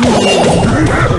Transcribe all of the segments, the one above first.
Oh,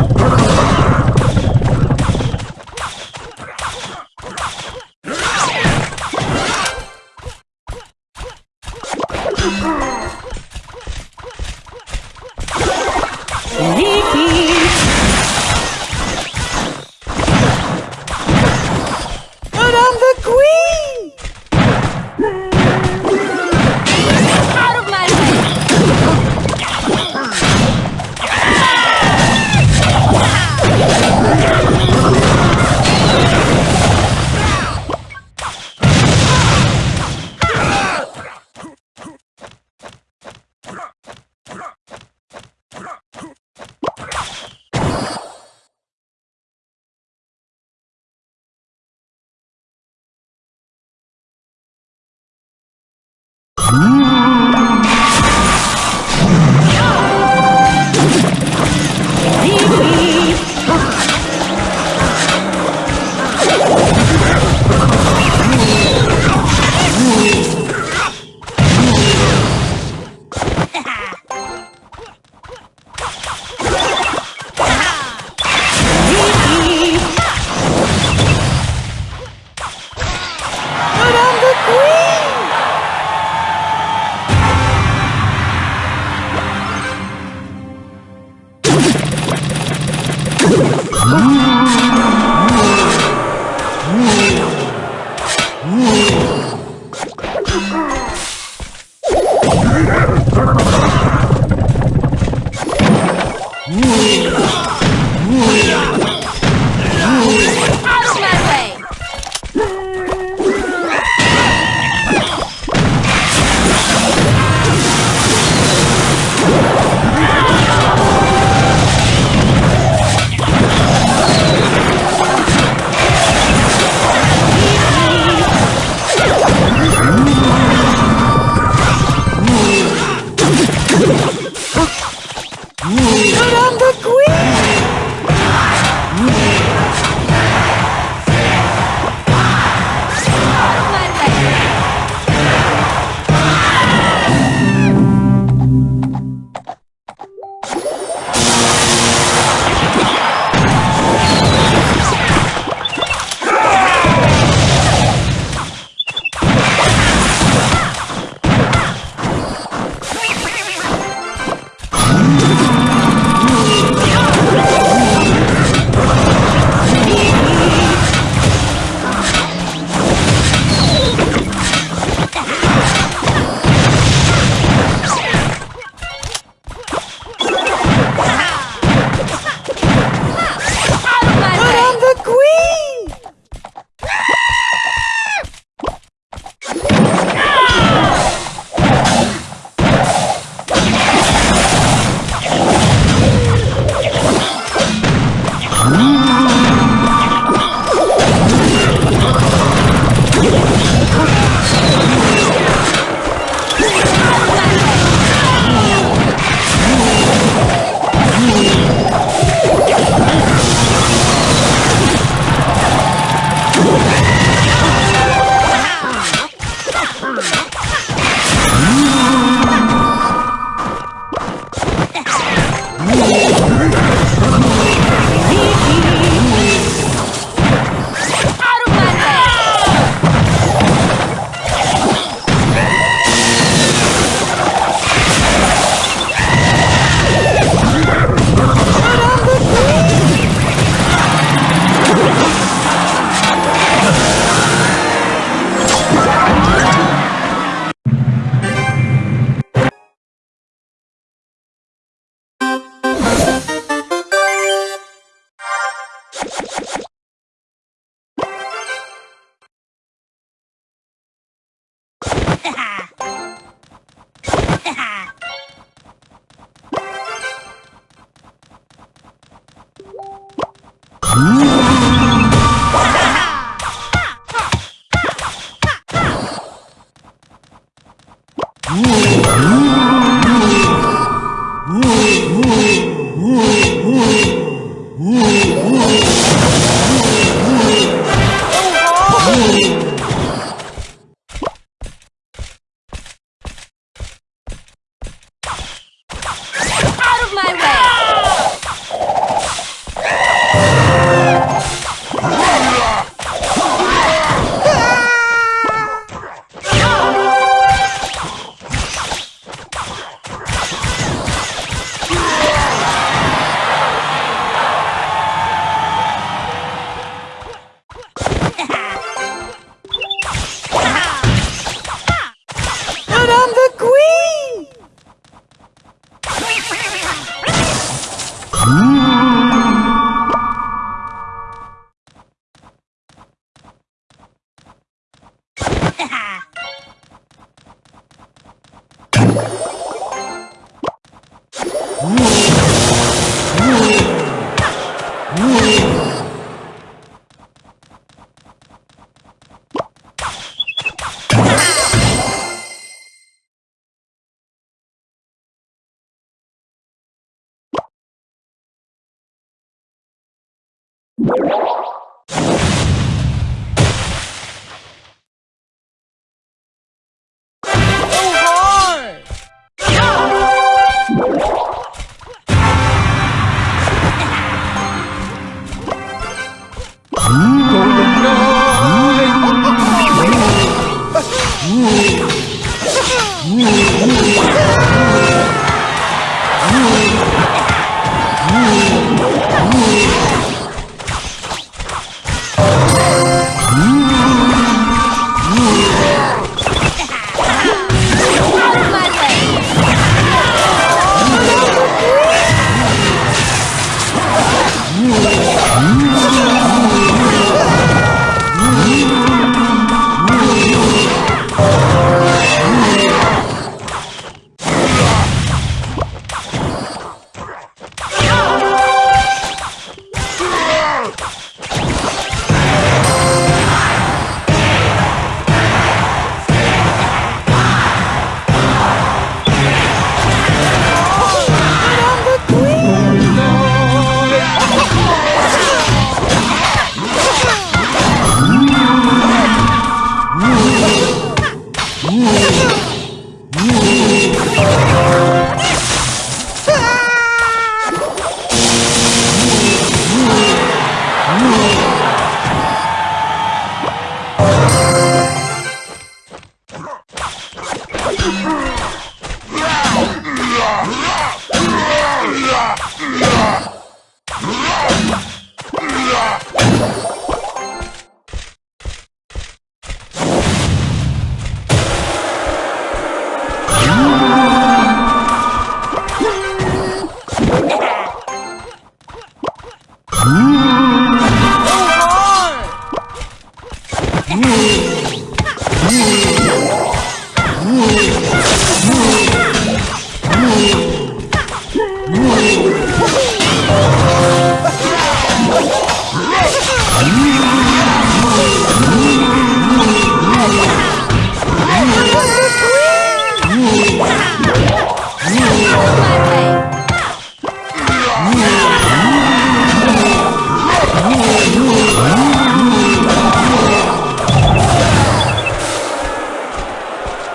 hard!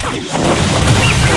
Thank you.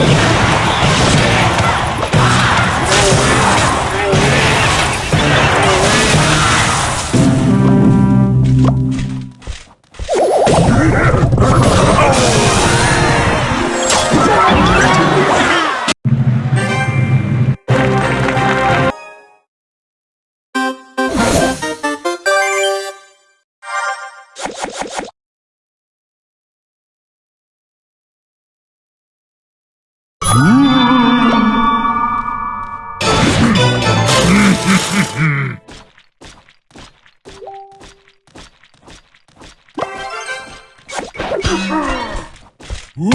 Yeah. Ooh.